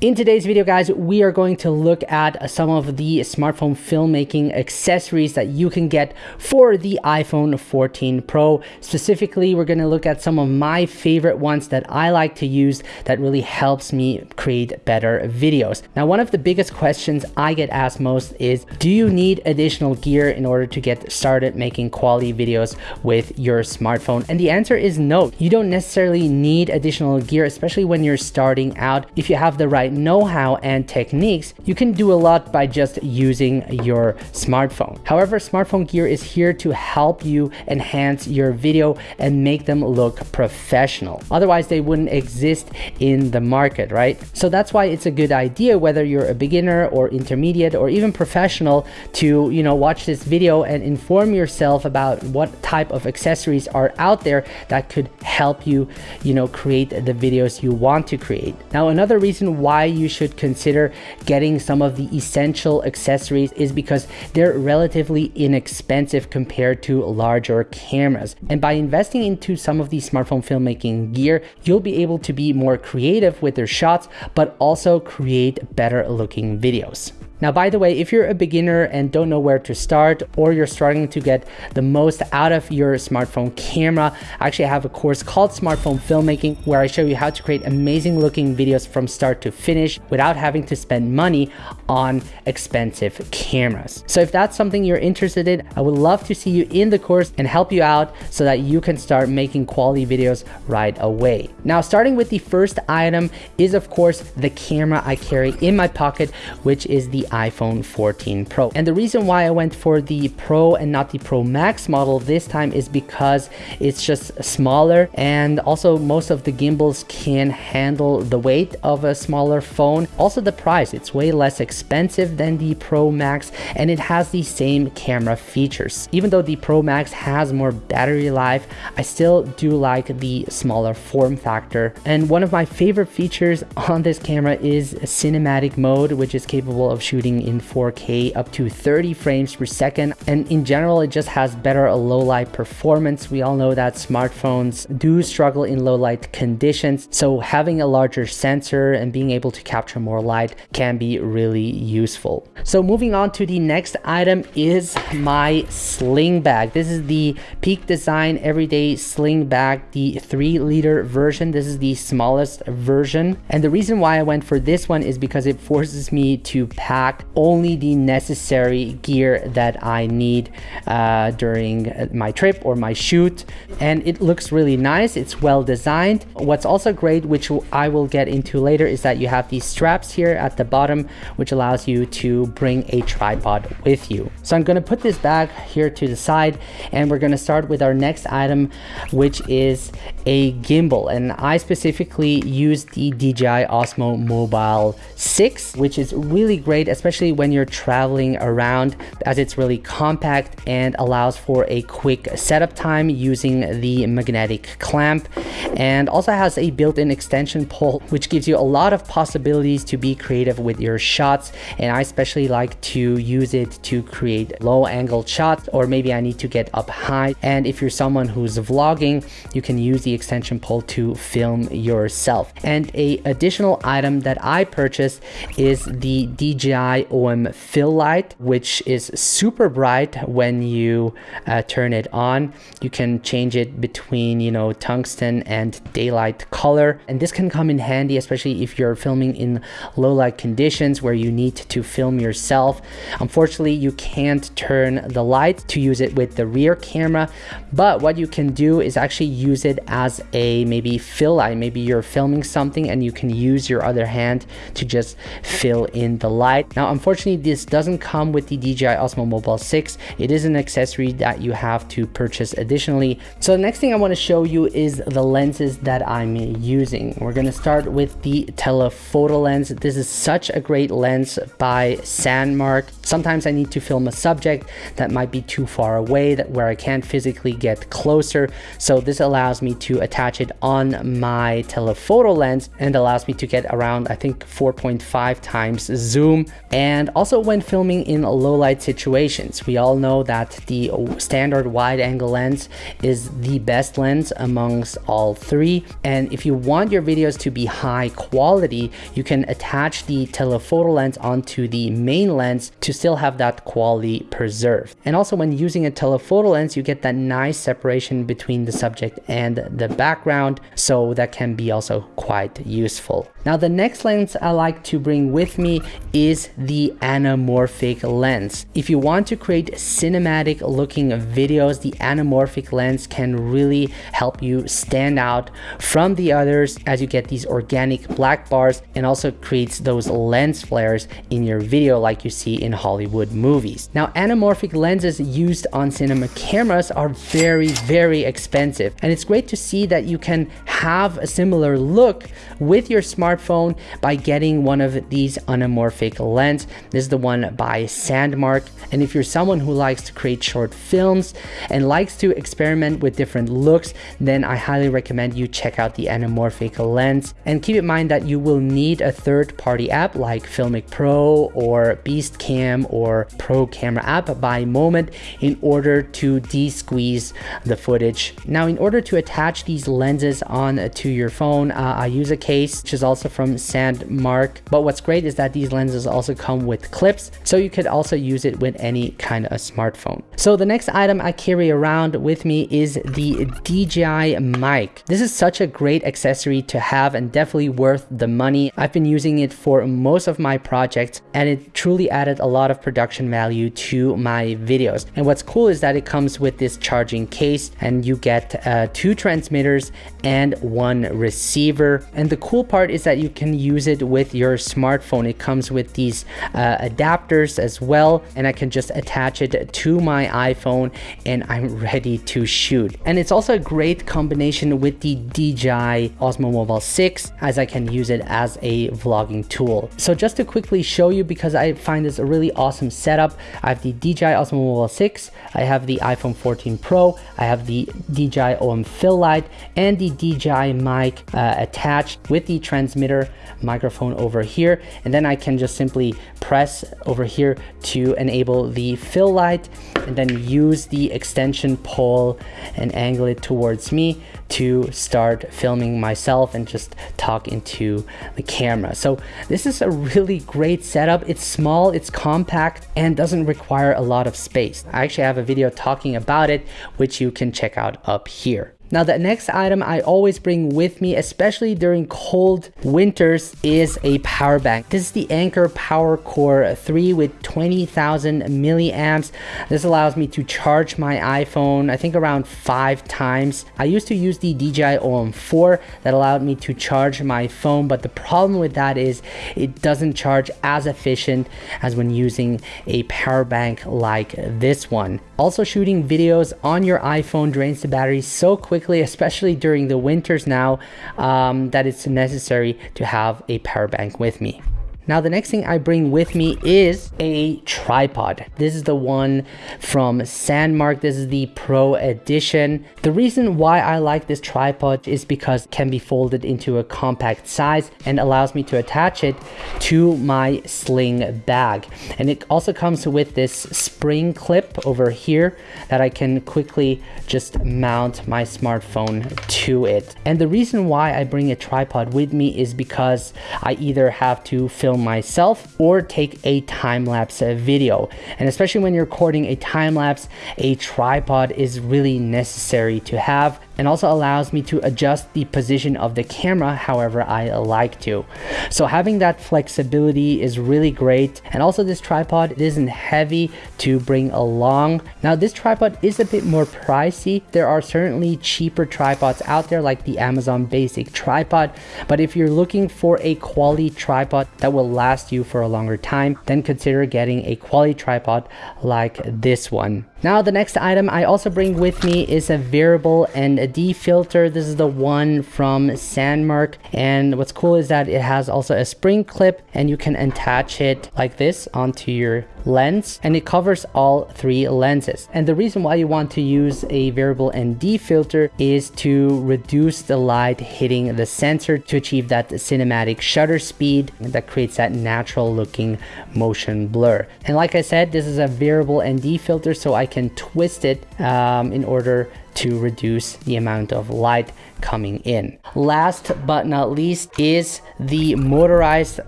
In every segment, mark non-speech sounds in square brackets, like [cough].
In today's video, guys, we are going to look at some of the smartphone filmmaking accessories that you can get for the iPhone 14 Pro. Specifically, we're going to look at some of my favorite ones that I like to use that really helps me create better videos. Now, one of the biggest questions I get asked most is, do you need additional gear in order to get started making quality videos with your smartphone? And the answer is no. You don't necessarily need additional gear, especially when you're starting out. If you have the right know-how and techniques, you can do a lot by just using your smartphone. However, smartphone gear is here to help you enhance your video and make them look professional. Otherwise, they wouldn't exist in the market, right? So that's why it's a good idea, whether you're a beginner or intermediate or even professional to, you know, watch this video and inform yourself about what type of accessories are out there that could help you, you know, create the videos you want to create. Now, another reason why why you should consider getting some of the essential accessories is because they're relatively inexpensive compared to larger cameras. And by investing into some of these smartphone filmmaking gear, you'll be able to be more creative with your shots, but also create better looking videos. Now, by the way, if you're a beginner and don't know where to start, or you're struggling to get the most out of your smartphone camera, I actually have a course called Smartphone Filmmaking where I show you how to create amazing looking videos from start to finish without having to spend money on expensive cameras. So if that's something you're interested in, I would love to see you in the course and help you out so that you can start making quality videos right away. Now, starting with the first item is of course the camera I carry in my pocket, which is the iPhone 14 Pro. And the reason why I went for the Pro and not the Pro Max model this time is because it's just smaller and also most of the gimbals can handle the weight of a smaller phone. Also the price, it's way less expensive than the Pro Max and it has the same camera features. Even though the Pro Max has more battery life, I still do like the smaller form factor. And one of my favorite features on this camera is cinematic mode, which is capable of shooting shooting in 4K up to 30 frames per second. And in general, it just has better low light performance. We all know that smartphones do struggle in low light conditions. So having a larger sensor and being able to capture more light can be really useful. So moving on to the next item is my sling bag. This is the Peak Design Everyday Sling Bag, the three liter version. This is the smallest version. And the reason why I went for this one is because it forces me to pack only the necessary gear that I need uh, during my trip or my shoot. And it looks really nice. It's well designed. What's also great, which I will get into later, is that you have these straps here at the bottom, which allows you to bring a tripod with you. So I'm going to put this bag here to the side and we're going to start with our next item, which is a gimbal. And I specifically use the DJI Osmo Mobile 6, which is really great, especially when you're traveling around as it's really compact and allows for a quick setup time using the magnetic clamp. And also has a built-in extension pole which gives you a lot of possibilities to be creative with your shots. And I especially like to use it to create low angle shots or maybe I need to get up high. And if you're someone who's vlogging you can use the extension pole to film yourself. And a additional item that I purchased is the DJI OM fill light, which is super bright when you uh, turn it on. You can change it between, you know, tungsten and daylight color. And this can come in handy, especially if you're filming in low light conditions where you need to film yourself. Unfortunately, you can't turn the light to use it with the rear camera, but what you can do is actually use it as a maybe fill light. Maybe you're filming something and you can use your other hand to just fill in the light. Now, unfortunately, this doesn't come with the DJI Osmo Mobile 6. It is an accessory that you have to purchase additionally. So the next thing I want to show you is the lenses that I'm using. We're going to start with the telephoto lens. This is such a great lens by Sandmarc. Sometimes I need to film a subject that might be too far away that where I can't physically get closer. So this allows me to attach it on my telephoto lens and allows me to get around, I think 4.5 times zoom and also when filming in low light situations. We all know that the standard wide angle lens is the best lens amongst all three. And if you want your videos to be high quality, you can attach the telephoto lens onto the main lens to still have that quality preserved. And also when using a telephoto lens, you get that nice separation between the subject and the background. So that can be also quite useful. Now the next lens I like to bring with me is the anamorphic lens. If you want to create cinematic looking videos, the anamorphic lens can really help you stand out from the others as you get these organic black bars and also creates those lens flares in your video like you see in Hollywood movies. Now anamorphic lenses used on cinema cameras are very, very expensive and it's great to see that you can have a similar look with your smartphone by getting one of these anamorphic lens. This is the one by Sandmarc. And if you're someone who likes to create short films and likes to experiment with different looks, then I highly recommend you check out the anamorphic lens. And keep in mind that you will need a third party app like Filmic Pro or Beastcam or Pro Camera app by Moment in order to de-squeeze the footage. Now, in order to attach these lenses on to your phone, uh, I use a case, which is also from Sandmarc. But what's great is that these lenses also come with clips, so you could also use it with any kind of smartphone. So the next item I carry around with me is the DJI mic. This is such a great accessory to have and definitely worth the money. I've been using it for most of my projects and it truly added a lot of production value to my videos. And what's cool is that it comes with this charging case and you get uh, two transmitters and one receiver. And the cool part is that you can use it with your smartphone. It comes with these uh, adapters as well. And I can just attach it to my iPhone and I'm [laughs] ready to shoot. And it's also a great combination with the DJI Osmo Mobile 6 as I can use it as a vlogging tool. So just to quickly show you because I find this a really awesome setup, I have the DJI Osmo Mobile 6, I have the iPhone 14 Pro, I have the DJI OM Fill Light and the DJI mic uh, attached with the transmitter microphone over here and then I can just simply press over here to enable the fill light and then use the extension pole and angle it towards me to start filming myself and just talk into the camera. So this is a really great setup. It's small, it's compact, and doesn't require a lot of space. I actually have a video talking about it, which you can check out up here. Now the next item I always bring with me, especially during cold winters, is a power bank. This is the Anker Power Core 3 with 20,000 milliamps. This allows me to charge my iPhone, I think around five times. I used to use the DJI OM4 that allowed me to charge my phone, but the problem with that is it doesn't charge as efficient as when using a power bank like this one. Also shooting videos on your iPhone drains the battery so quickly quickly, especially during the winters now, um, that it's necessary to have a power bank with me. Now the next thing I bring with me is a tripod. This is the one from Sandmarc. This is the Pro Edition. The reason why I like this tripod is because it can be folded into a compact size and allows me to attach it to my sling bag. And it also comes with this spring clip over here that I can quickly just mount my smartphone to it. And the reason why I bring a tripod with me is because I either have to film myself or take a time-lapse video. And especially when you're recording a time-lapse, a tripod is really necessary to have and also allows me to adjust the position of the camera however I like to. So having that flexibility is really great. And also this tripod isn't heavy to bring along. Now this tripod is a bit more pricey. There are certainly cheaper tripods out there like the Amazon Basic tripod. But if you're looking for a quality tripod that will last you for a longer time, then consider getting a quality tripod like this one. Now the next item I also bring with me is a variable ND filter. This is the one from Sandmarc and what's cool is that it has also a spring clip and you can attach it like this onto your lens and it covers all three lenses. And the reason why you want to use a variable ND filter is to reduce the light hitting the sensor to achieve that cinematic shutter speed that creates that natural looking motion blur. And like I said, this is a variable ND filter so I can twist it um, in order to reduce the amount of light coming in. Last but not least is the motorized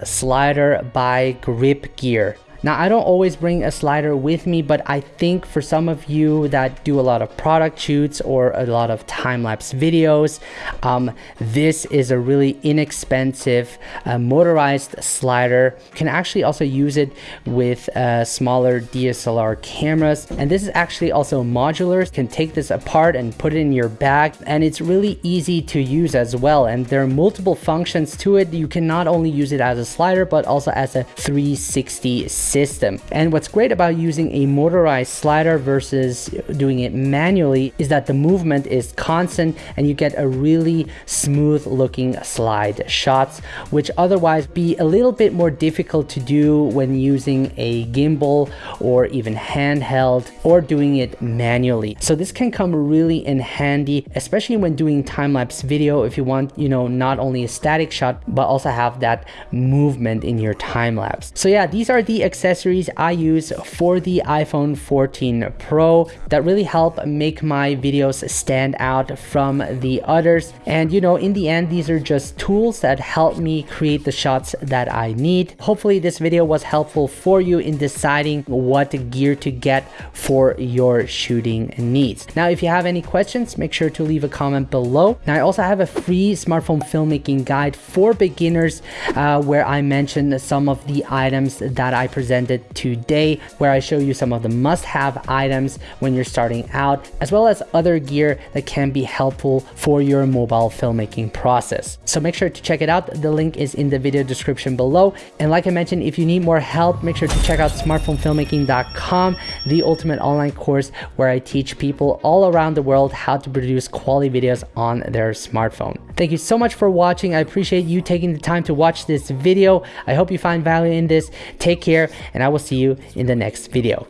slider by Grip Gear. Now, I don't always bring a slider with me, but I think for some of you that do a lot of product shoots or a lot of time-lapse videos, um, this is a really inexpensive uh, motorized slider. You can actually also use it with uh, smaller DSLR cameras. And this is actually also modular. You can take this apart and put it in your bag. And it's really easy to use as well. And there are multiple functions to it. You can not only use it as a slider, but also as a 360 system. And what's great about using a motorized slider versus doing it manually is that the movement is constant and you get a really smooth looking slide shots, which otherwise be a little bit more difficult to do when using a gimbal or even handheld or doing it manually. So this can come really in handy, especially when doing time-lapse video if you want, you know, not only a static shot, but also have that movement in your time lapse. So yeah, these are the accessories I use for the iPhone 14 Pro that really help make my videos stand out from the others. And you know, in the end, these are just tools that help me create the shots that I need. Hopefully this video was helpful for you in deciding what gear to get for your shooting needs. Now, if you have any questions, make sure to leave a comment below. Now, I also have a free smartphone filmmaking guide for beginners uh, where I mentioned some of the items that I presented today, where I show you some of the must-have items when you're starting out, as well as other gear that can be helpful for your mobile filmmaking process. So make sure to check it out. The link is in the video description below. And like I mentioned, if you need more help, make sure to check out smartphonefilmmaking.com, the ultimate online course where I teach people all around the world how to produce quality videos on their smartphone. Thank you so much for watching. I appreciate you taking the time to watch this video. I hope you find value in this. Take care, and I will see you in the next video.